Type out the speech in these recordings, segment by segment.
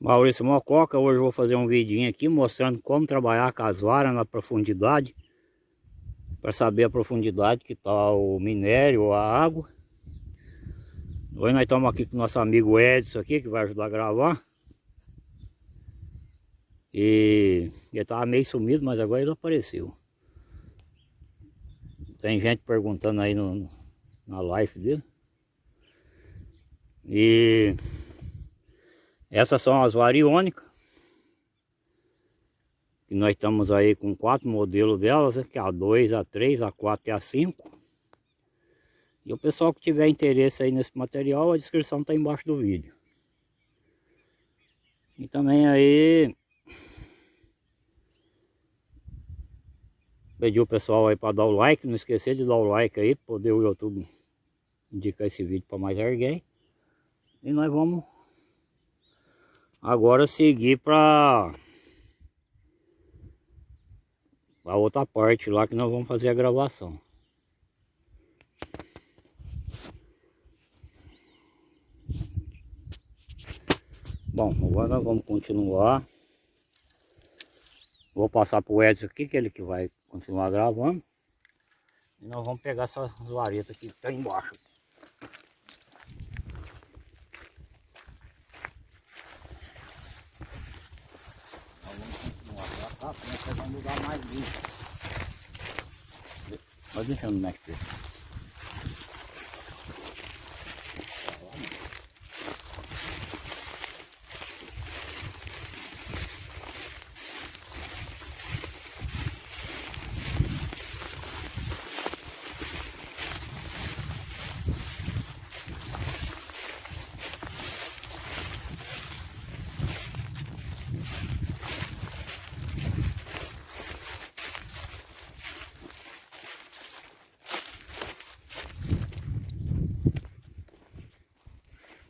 Maurício Mococa, hoje eu vou fazer um vidinho aqui mostrando como trabalhar com as varas na profundidade para saber a profundidade que está o minério, a água Hoje nós estamos aqui com nosso amigo Edson aqui, que vai ajudar a gravar. E ele estava meio sumido, mas agora ele apareceu. Tem gente perguntando aí no, na live dele. E essas são as variônicas. E nós estamos aí com quatro modelos delas, que é a 2, a 3, a 4 e a 5. E o pessoal que tiver interesse aí nesse material, a descrição está embaixo do vídeo. E também aí... Pedir o pessoal aí para dar o like, não esquecer de dar o like aí, poder o YouTube indicar esse vídeo para mais alguém. E nós vamos agora seguir para a outra parte lá que nós vamos fazer a gravação. Bom, agora nós vamos continuar. Vou passar para o Edson aqui, que ele que vai continuar gravando. E nós vamos pegar essas varetas que estão embaixo. Nós vamos nós pegar um lugar mais limpo. Mas deixa eu mexer.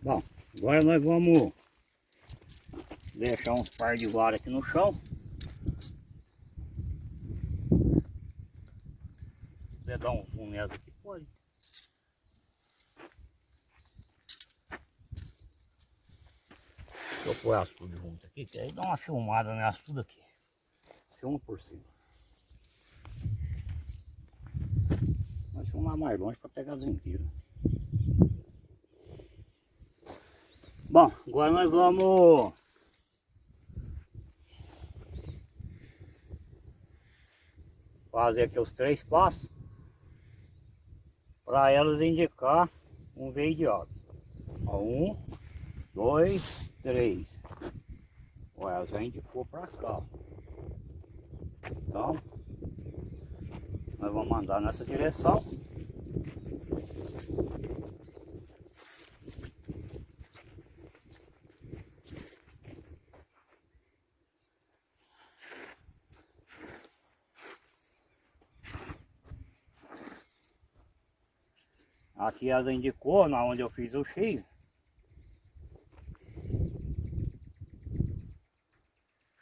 Bom, agora nós vamos deixar uns par de vara aqui no chão. Se dar um zoom nessa aqui, pode. Deixa eu pôr as tudo junto aqui, que aí dá uma filmada nessa tudo aqui. Filma por cima. Vamos filmar mais longe para pegar as inteiras. Bom, agora nós vamos fazer aqui os três passos para elas indicar um veio de água. Um, dois, três. Olha, elas já indicou para cá. Então, nós vamos andar nessa direção. Aqui asa indicou, na onde eu fiz o X.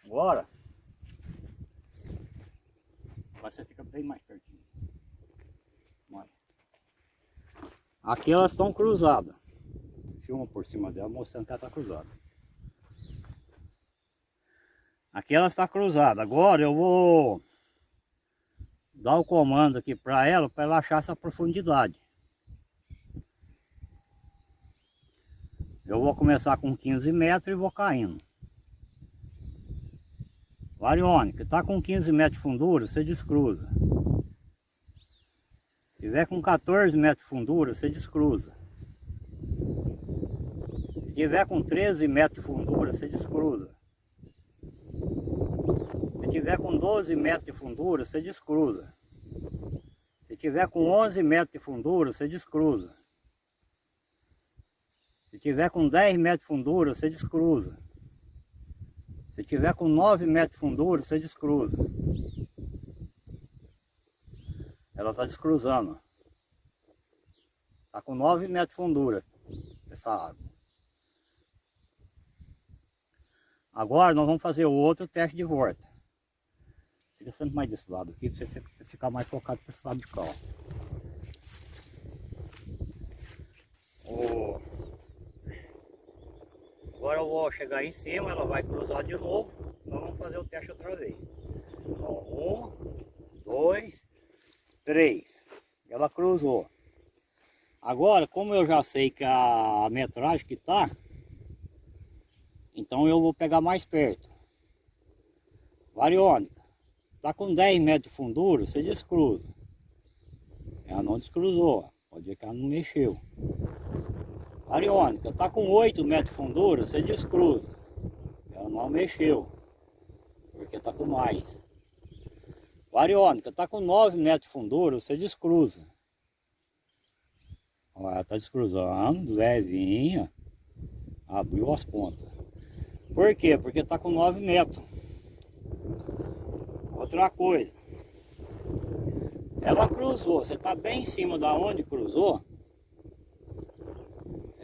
Agora, você fica bem mais pertinho. Olha. Aqui elas estão cruzadas. Filma por cima dela mostrando que ela está cruzada. Aqui ela está cruzada. Agora eu vou dar o comando aqui para ela, para ela achar essa profundidade. Eu vou começar com 15 metros e vou caindo. Varione, que está com 15 metros de fundura, você descruza. Se tiver com 14 metros de fundura, você descruza. Se tiver com 13 metros de fundura, você descruza. Se tiver com 12 metros de fundura, você descruza. Se tiver com 11 metros de fundura, você descruza. Se tiver com 10 metros de fundura, você descruza. Se tiver com 9 metros de fundura, você descruza. Ela está descruzando. Está com 9 metros de fundura essa água. Agora nós vamos fazer o outro teste de volta. Fica sempre mais desse lado aqui para você ficar mais focado para esse lado de cá. Agora eu vou chegar em cima, ela vai cruzar de novo. Nós vamos fazer o teste outra vez. um, dois, três. Ela cruzou. Agora, como eu já sei que a metragem que tá, então eu vou pegar mais perto. Variônica. Tá com 10 metros de fundura, você descruza. Ela não descruzou. Pode ver que ela não mexeu. Variônica. Tá com 8 metros de fundura, você descruza. Ela não mexeu. Porque tá com mais. Variônica. Tá com 9 metros de fundura, você descruza. Ela tá descruzando, levinha. Abriu as pontas. Por quê? Porque tá com 9 metros. Outra coisa. Ela cruzou, você está bem em cima da onde cruzou.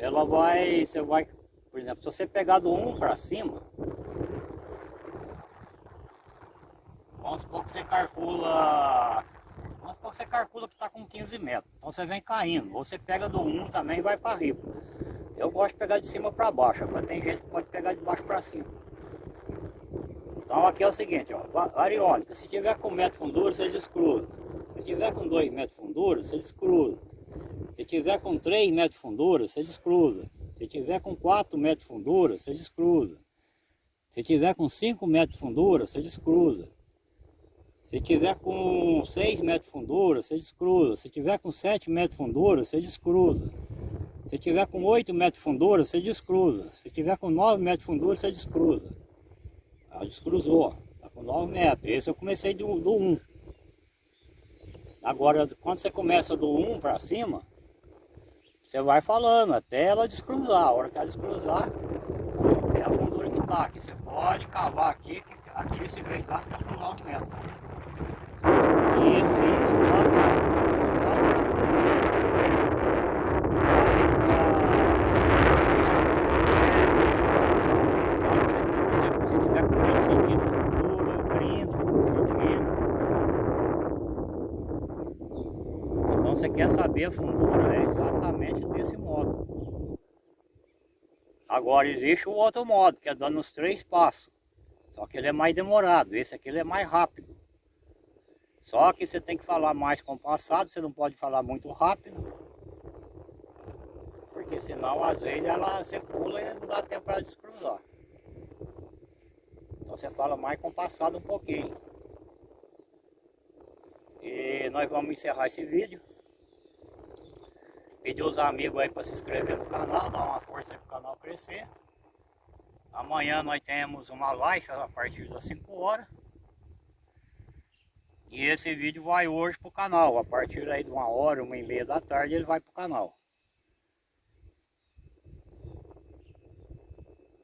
Ela vai, você vai, por exemplo, se você pegar do 1 para cima, vamos supor que você calcula, vamos supor que você calcula que está com 15 metros. Então você vem caindo, você pega do 1 também e vai para riba. Eu gosto de pegar de cima para baixo, mas tem gente que pode pegar de baixo para cima. Então aqui é o seguinte, ó, variônica, se tiver com metro fundura, você descruza. Se tiver com 2 metros fundura, você descruza. Se tiver com 3 metros de fundura, você descruza. Se tiver com 4 metros de fundura, você descruza. Se tiver com 5 metros de fundura, você descruza. Se tiver com 6 metros de fundura, você descruza. Se tiver com 7 metros de fundura, você descruza. Se tiver com 8 metros de fundura, você descruza. Se tiver com 9 metros de fundura, você descruza. Ela descruzou, tá com 9 metros. Esse eu comecei do, do 1. Agora, quando você começa do 1 para cima, você vai falando até ela descruzar. A hora que ela descruzar, é a fundura que tá aqui. Você pode cavar aqui, aqui esse veio tá com 9 metros. Isso, isso, 9 metros. Quer saber a fundura, é exatamente desse modo. Agora existe o outro modo, que é dando os três passos. Só que ele é mais demorado, esse aqui ele é mais rápido. Só que você tem que falar mais compassado, você não pode falar muito rápido. Porque senão às vezes ela, você pula e não dá tempo para descruzar. Então você fala mais compassado um pouquinho. E nós vamos encerrar esse vídeo. Pedir os amigos aí para se inscrever no canal, dar uma força aí para o canal crescer. Amanhã nós temos uma live a partir das 5 horas. E esse vídeo vai hoje para o canal. A partir aí de uma hora, uma e meia da tarde ele vai para o canal.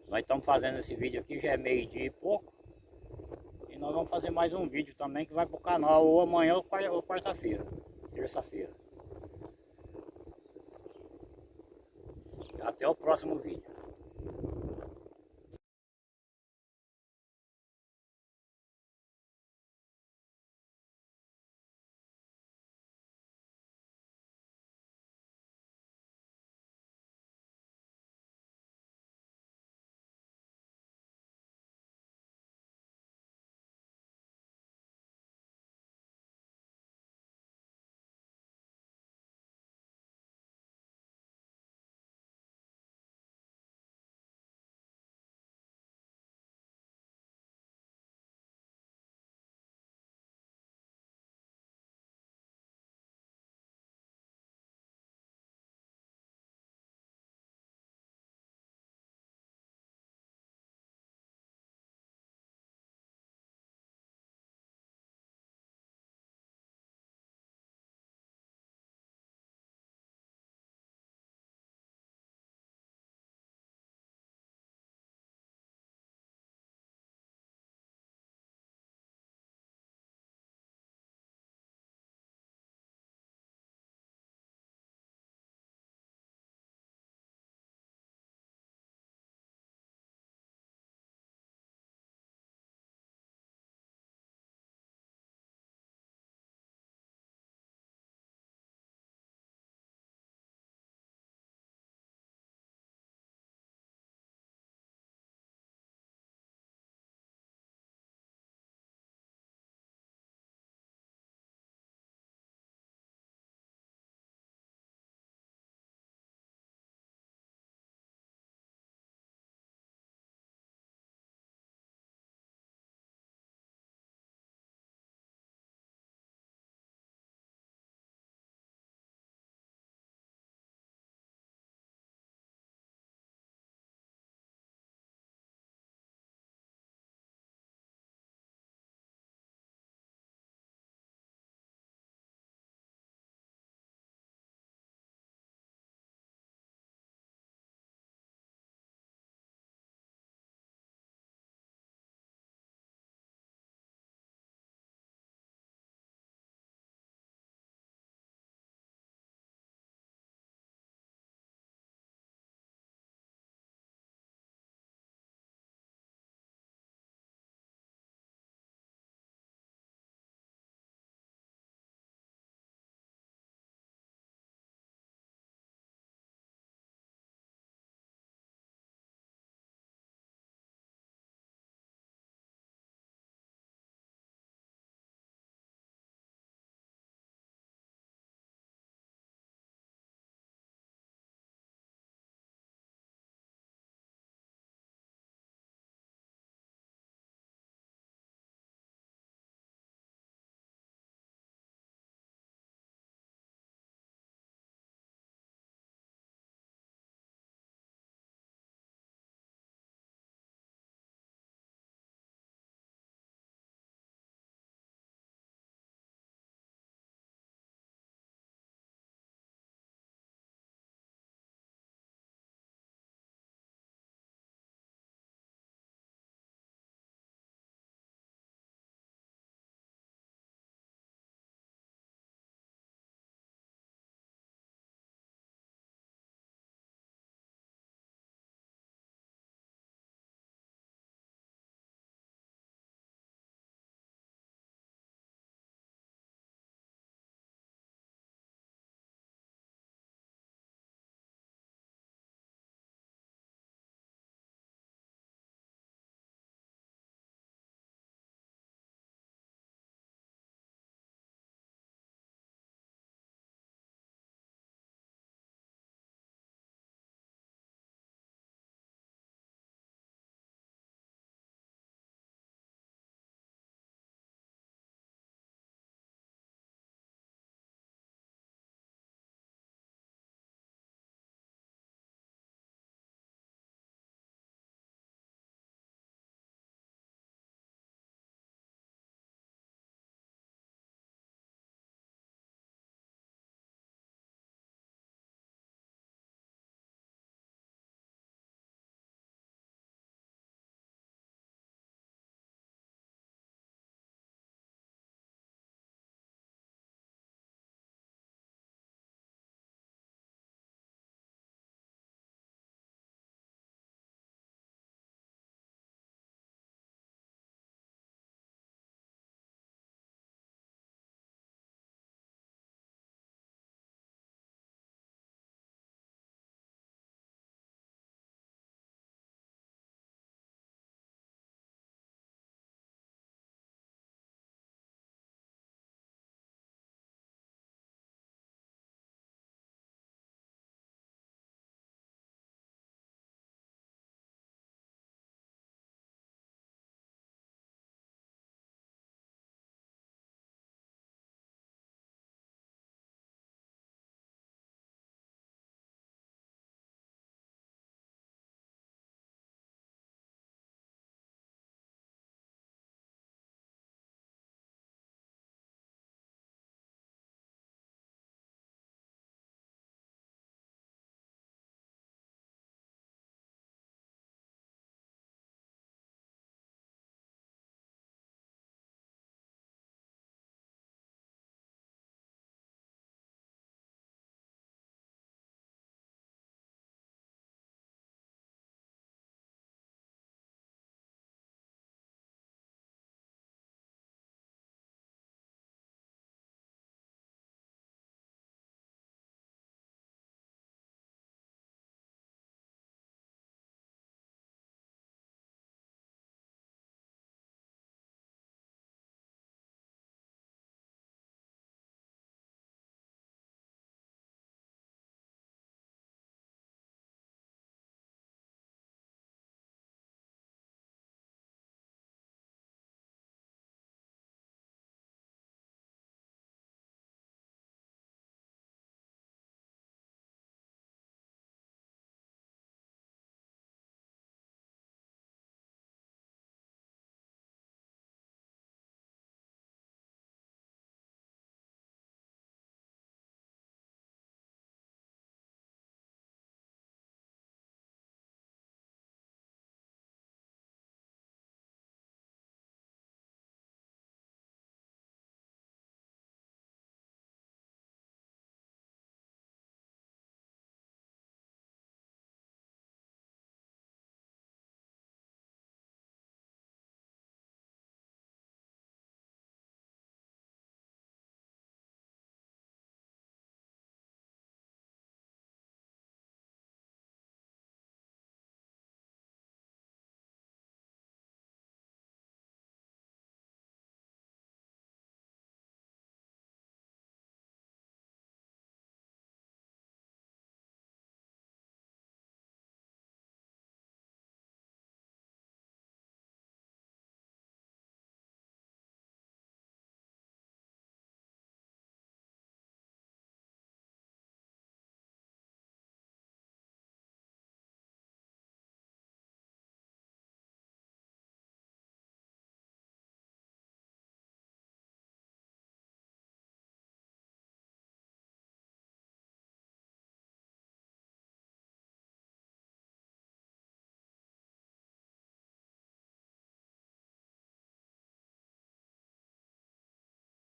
Nós estamos fazendo esse vídeo aqui, já é meio dia e pouco. E nós vamos fazer mais um vídeo também que vai para o canal ou amanhã ou quarta-feira, terça-feira. Até o próximo vídeo.